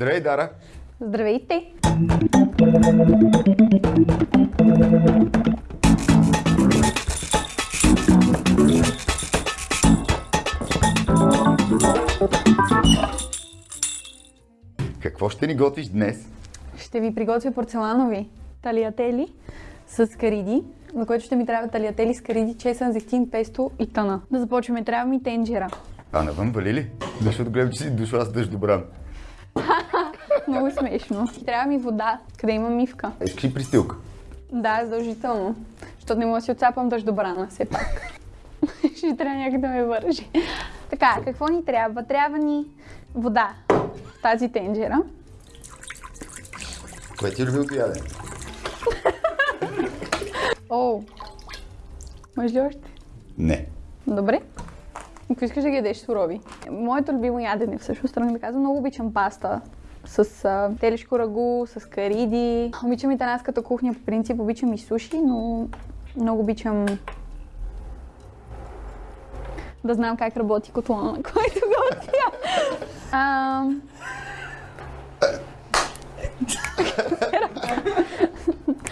Здравей, Дара! Здравейте! Какво ще ни готвиш днес? Ще ви приготвя порцеланови талиатели с кариди, за което ще ми трябва талиатели с кариди, чесън, зехтин, песто и тъна. Да започваме. Трябва ми тенджера. А навън вали ли? Защото гледам, че си дошла с дъждобран. Много смешно. Трябва ми вода, къде има мивка. Искаш ли пристилка? Да, задължително. Защото не мога да си отцапам дъждобрана, все пак. Ще трябва някак да ме вържи. Така, какво ни трябва? Трябва ни вода в тази тенджера. Кое ти е любимото ядене? О, може ли още? Не. Добре. Ако искаш да ги ядеш сурови. Моето любимо ядене, всъщност, трябва да казвам, много обичам паста с а, телешко рагу, с кариди. Обичам италианската кухня по принцип, обичам и суши, но много обичам да знам как работи котлона, на който готвя. А,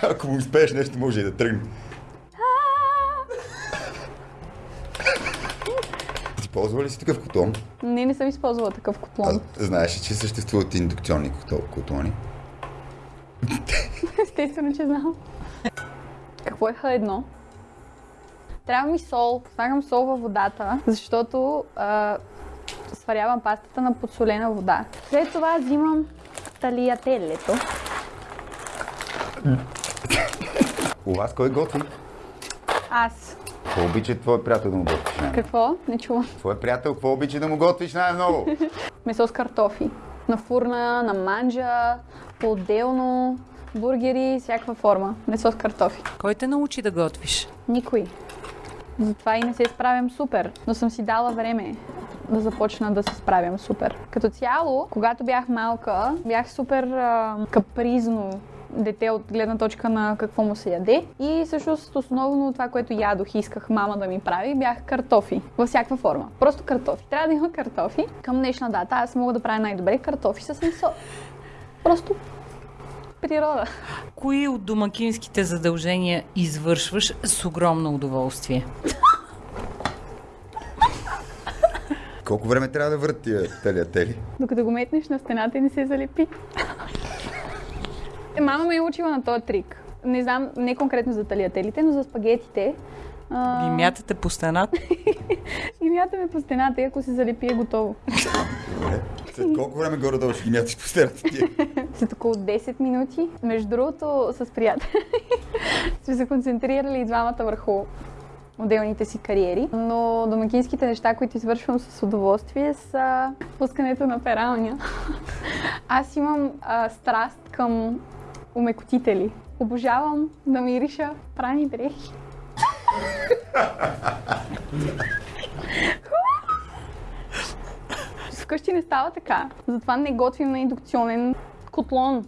Ако успееш нещо, може и да тръгне. Ли си такъв котлон? не, не съм използвала такъв А, котлон. знаеш ли, че съществуват индукционни котол- котлони? Естествено, че знам. Какво е Х1? Трябва ми сол. Слагам сол във водата, защото а, сварявам пастата на подсолена вода. След това взимам талиателето. У вас кой готви? Аз. Какво обича твой приятел да му готвиш най-много? Какво? Не чувам. Твой приятел, какво обича да му готвиш най-много? Месо с картофи. На фурна, на манджа, по-отделно, бургери, всякаква форма. Месо с картофи. Кой те научи да готвиш? Никой. Затова и не се справям супер, но съм си дала време да започна да се справям супер. Като цяло, когато бях малка, бях супер а, капризно дете от гледна точка на какво му се яде. И всъщност основно това, което ядох и исках мама да ми прави, бях картофи. Във всякаква форма. Просто картофи. Трябва да има картофи. Към днешна дата аз мога да правя най-добре картофи с месо. Просто природа. Кои от домакинските задължения извършваш с огромно удоволствие? Колко време трябва да върт тия талиатели? Докато го метнеш на стената и не се залепи. Е, Мама ме е учила на този трик. Не знам, не конкретно за талиателите, но за спагетите. А, Ги мятате по стената? ги мятаме по стената и ако се залепи е готово. Добре. След колко време горе-долу ще ги мяташ по стената ти? След около 10 минути. Между другото, с приятели сме се концентрирали и двамата върху отделните си кариери, но домакинските неща, които извършвам с удоволствие са пускането на пералня. Аз имам а, страст към умекотители. Обожавам да мириша прани дрехи. Вкъщи не става така. Затова не готвим на индукционен котлон.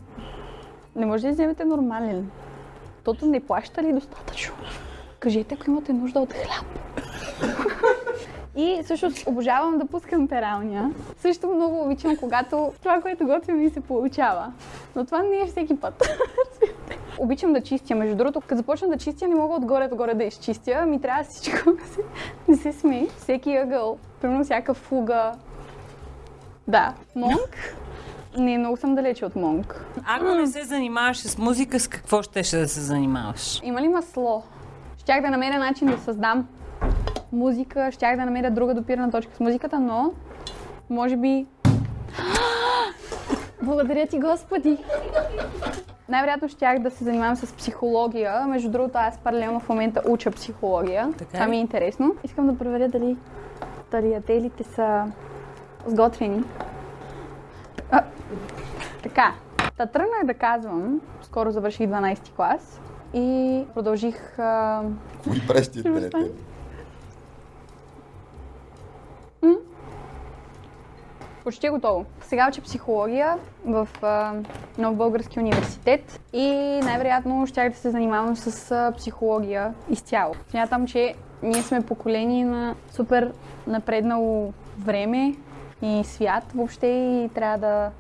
Не може да вземете нормален. Тото не плаща ли достатъчно? Кажете, ако имате нужда от хляб. И също обожавам да пускам пералня. Също много обичам, когато това, което готвим ми се получава. Но това не е всеки път. обичам да чистя. Между другото, като започна да чистя, не мога отгоре догоре да изчистя. Ми трябва всичко да се, не се смей. Всеки ъгъл, примерно всяка фуга. Да, монк. Не, много съм далече от монк. Ако не се занимаваш с музика, с какво щеше да се занимаваш? Има ли масло? Щях да намеря начин да създам музика, щях да намеря друга допирана точка с музиката, но може би... Благодаря ти, Господи! Най-вероятно щях да се занимавам с психология. Между другото, аз паралелно в момента уча психология. Така Това ми е интересно. Искам да проверя дали тариателите са сготвени. А, така, та тръгнах да казвам, скоро завърших 12 клас и продължих а, Какво ги правиш тия Ще остане. талиатели? Почти готово. Сега уча психология в а, Нов Български университет и най-вероятно щях да се занимавам с а, психология изцяло. Смятам, че ние сме поколение на супер напреднало време и свят въобще и трябва да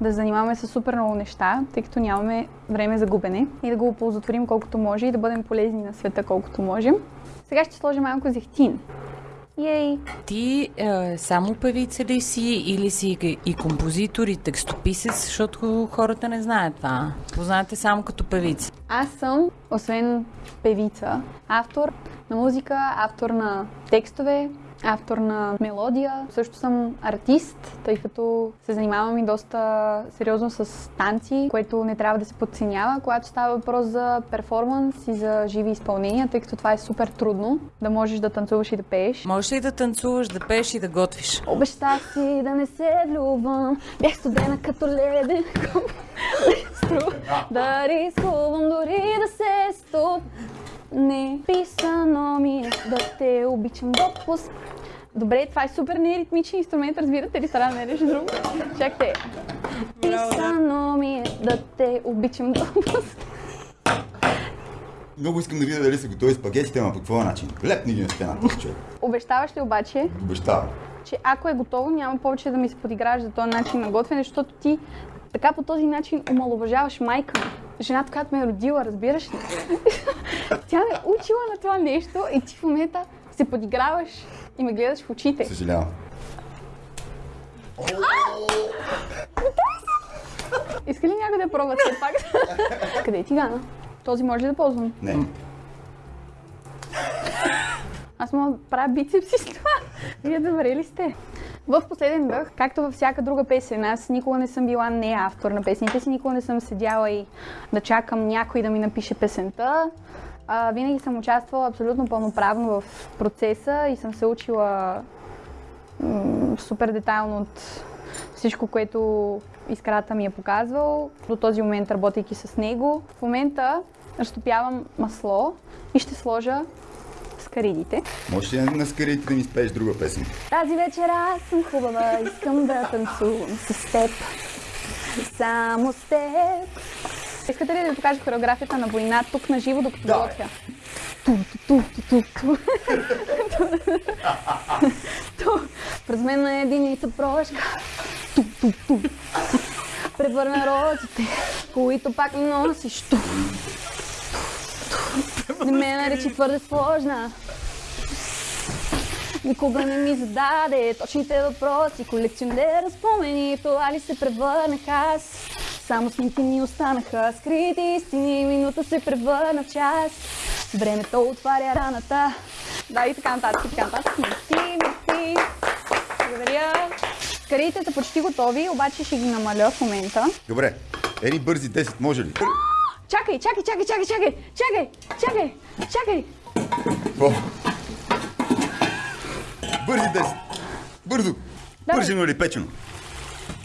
да занимаваме с супер много неща, тъй като нямаме време за губене и да го оползотворим колкото може и да бъдем полезни на света колкото можем. Сега ще сложим малко зехтин. Ей! Ти е, само певица ли си или си и- и композитор и текстописец, защото хората не знаят това. Познавате само като певица. Аз съм, освен певица, автор на музика, автор на текстове, автор на мелодия. Също съм артист, тъй като се занимавам и доста сериозно с танци, което не трябва да се подценява, когато става въпрос за перформанс и за живи изпълнения, тъй като това е супер трудно, да можеш да танцуваш и да пееш. Можеш ли да танцуваш, да пееш и да готвиш? Обещах си да не се влюбвам, бях студена като леден да рискувам дори да се стоп. Не писано ми е да те обичам допуск. Добре, това е супер неритмичен инструмент, разбирате ли? Трябва да намериш друг. Чакайте. Писано ми е да те обичам допуск. Много искам да видя дали са готови спагетите, ама по какво начин? Лепни ги на стената, човек. Обещаваш ли обаче, Обещавам. че ако е готово, няма повече да ми се подиграваш за този начин на готвене, защото ти така по този начин омалуважаваш майка ми. Жената, която ме е родила, разбираш ли? Тя ме е учила на това нещо и ти в момента се подиграваш и ме гледаш в очите. Съжалявам. Иска ли някой да пробва все пак? Къде е тигана? Този може ли да ползвам? Не. Аз мога да правя бицепси с това. Вие добре ли сте? В последен дъх, както във всяка друга песен, аз никога не съм била не автор на песните си, никога не съм седяла и да чакам някой да ми напише песента. А, винаги съм участвала абсолютно пълноправно в процеса и съм се учила м- супер детайлно от всичко, което искрата ми е показвал. До този момент, работейки с него. В момента разтопявам масло и ще сложа скаридите. Можеш ли на скарите да ми спееш друга песен? Тази вечер аз съм хубава, искам да танцувам с теб. Само с теб. Искате ли да ви покажа хореографията на война тук на живо, докато Давай. готвя? През мен на единица прошка. Ту, ту, ту. Превърна розите, които пак носиш. Ту. Не ме наречи твърде сложна. Никога не ми зададе точните въпроси, колекционер спомени, това ли се превърнах аз? Само снимки ми останаха, скрити истини, минута се превърна в час. Времето отваря раната. Да, и така нататък, и така нататък. Мерси, мерси. Благодаря. Карите са почти готови, обаче ще ги намаля в момента. Добре. Ери бързи 10, може ли? Чакай, чакай, чакай, чакай, чакай, чакай, чакай, чакай. О. Бързи 10. Бързо. Давай. Пържено или печено?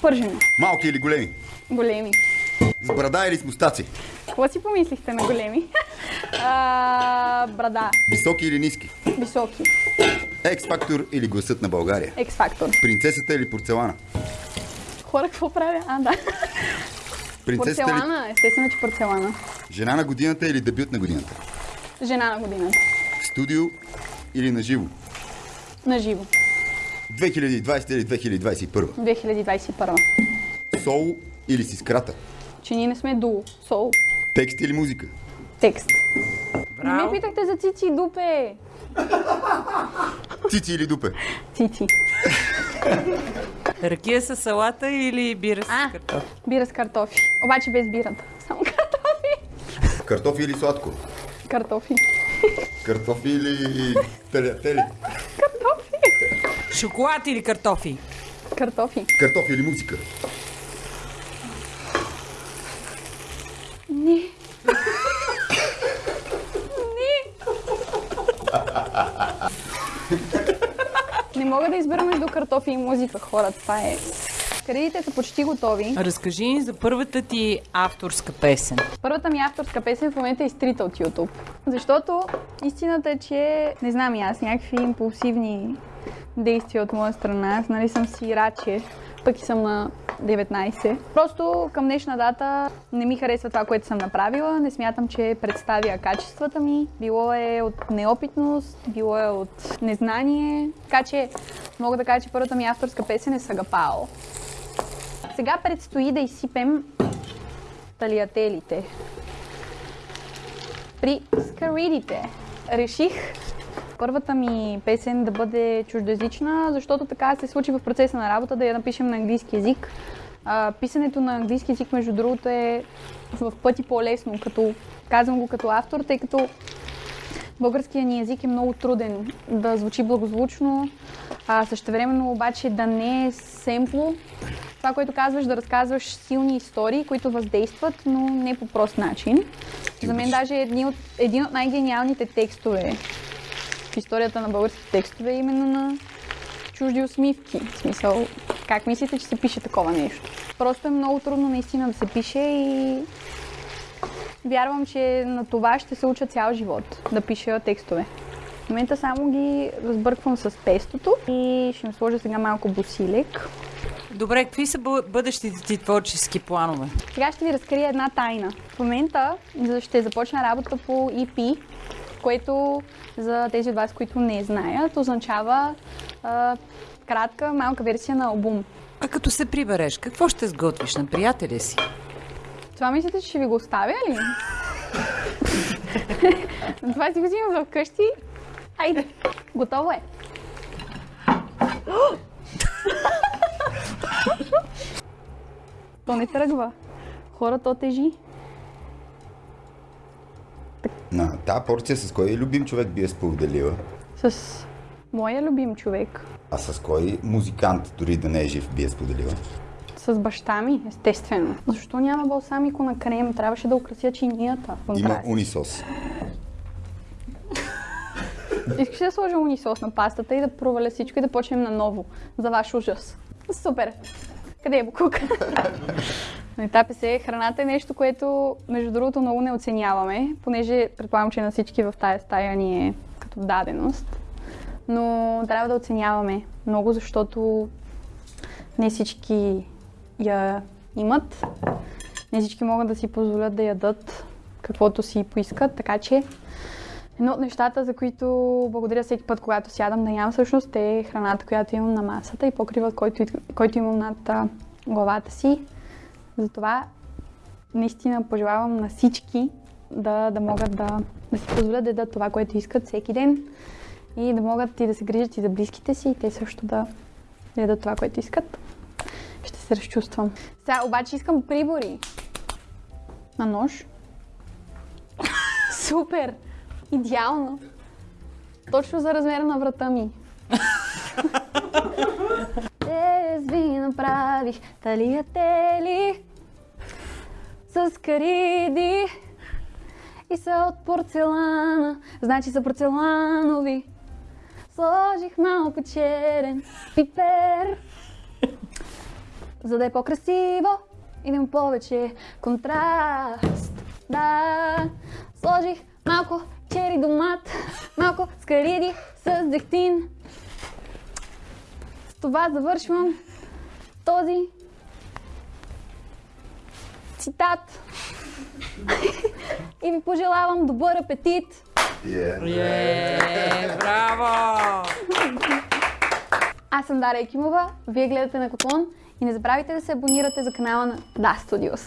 Пържено. Малки или големи? Големи. С брада или с мустаци? Какво си помислихте на големи? а, брада. Високи или ниски? Високи. Екс-фактор или гласът на България? X-фактор. Принцесата или порцелана? Хора, какво правя? А, да. Принцесата Порцелана, естествено, че порцелана. жена на годината или дебют на годината? Жена на годината. Студио или на живо? На живо. 2020 или 2021? 2021. Соло или с искрата? Че ние не сме дуо. Сол. Текст или музика? Текст. Не ме Браво! питахте за цици и дупе. Цици или дупе? Цици. Ракия с салата или бира с А. картофи? Бира с картофи. Обаче без бирата. Само картофи. Картофи или сладко? Картофи. Картофи или телятели? Картофи. Шоколад или картофи? Картофи. Картофи или музика? Не. Не. Не мога да избера между картофи и музика, хора. Това е. Кредитите са почти готови. Разкажи ни за първата ти авторска песен. Първата ми авторска песен в момента е изтрита от YouTube. Защото истината е, че не знам и аз, някакви импулсивни действия от моя страна. Аз нали съм си раче, пък и съм на 19. Просто към днешна дата не ми харесва това, което съм направила. Не смятам, че представя качествата ми. Било е от неопитност, било е от незнание. Така че мога да кажа, че първата ми авторска песен е Сагапао. Сега предстои да изсипем талиателите. При скаридите реших първата ми песен да бъде чуждоязична, защото така се случи в процеса на работа да я напишем на английски язик. А, писането на английски язик, между другото, е в пъти по-лесно, като казвам го като автор, тъй като българският ни език е много труден да звучи благозвучно, а същевременно обаче да не е семпло. Това, което казваш, да разказваш силни истории, които въздействат, но не по прост начин. За мен даже един от, един от най-гениалните текстове в историята на българските текстове е именно на чужди усмивки. В смисъл, как мислите, че се пише такова нещо? Просто е много трудно наистина да се пише и вярвам, че на това ще се уча цял живот, да пиша текстове. В момента само ги разбърквам с пестото и ще им сложа сега малко бусилек. Добре, какви са бъ- бъдещите ти творчески планове? Сега ще ви разкрия една тайна. В момента ще започна работа по EP, което за тези от вас, които не знаят, означава а, кратка, малка версия на албум. А като се прибереш, какво ще сготвиш на приятеля си? Това мислите, че ще ви го оставя ли? Това си го взимам вкъщи. Айде, готово е. То не тръгва. Хора, то тази порция с кой любим човек би я споделила? С моя любим човек. А с кой музикант, дори да не е жив, би я споделила? С баща ми, естествено. Защо няма балсамико на крем? Трябваше да украся чинията. Има унисос. Искаш да сложа унисос на пастата и да проваля всичко и да почнем наново? За ваш ужас. Супер! Къде е Букук? На етапи се храната е нещо, което между другото много не оценяваме, понеже предполагам, че на всички в тая стая ни е като даденост. Но трябва да оценяваме много, защото не всички я имат. Не всички могат да си позволят да ядат каквото си поискат, така че Едно от нещата, за които благодаря всеки път, когато сядам да ям, всъщност е храната, която имам на масата и покривът, който, който имам над главата си. Затова наистина пожелавам на всички да, да могат да, да си позволят да ядат това, което искат всеки ден и да могат и да се грижат и за близките си и те също да ядат това, което искат. Ще се разчувствам. Сега обаче искам прибори. На нож. Супер! Идеално. Точно за размера на врата ми. Днес ви направих талиятели с кариди и са от порцелана, значи са порцеланови. Сложих малко черен пипер, за да е по-красиво и да има повече контраст. Да, сложих малко чери домат, малко скариди с зехтин. С това завършвам този цитат. И ви пожелавам добър апетит. Е, браво! Аз съм Дария Екимова, вие гледате на Котлон и не забравяйте да се абонирате за канала на Да Studios.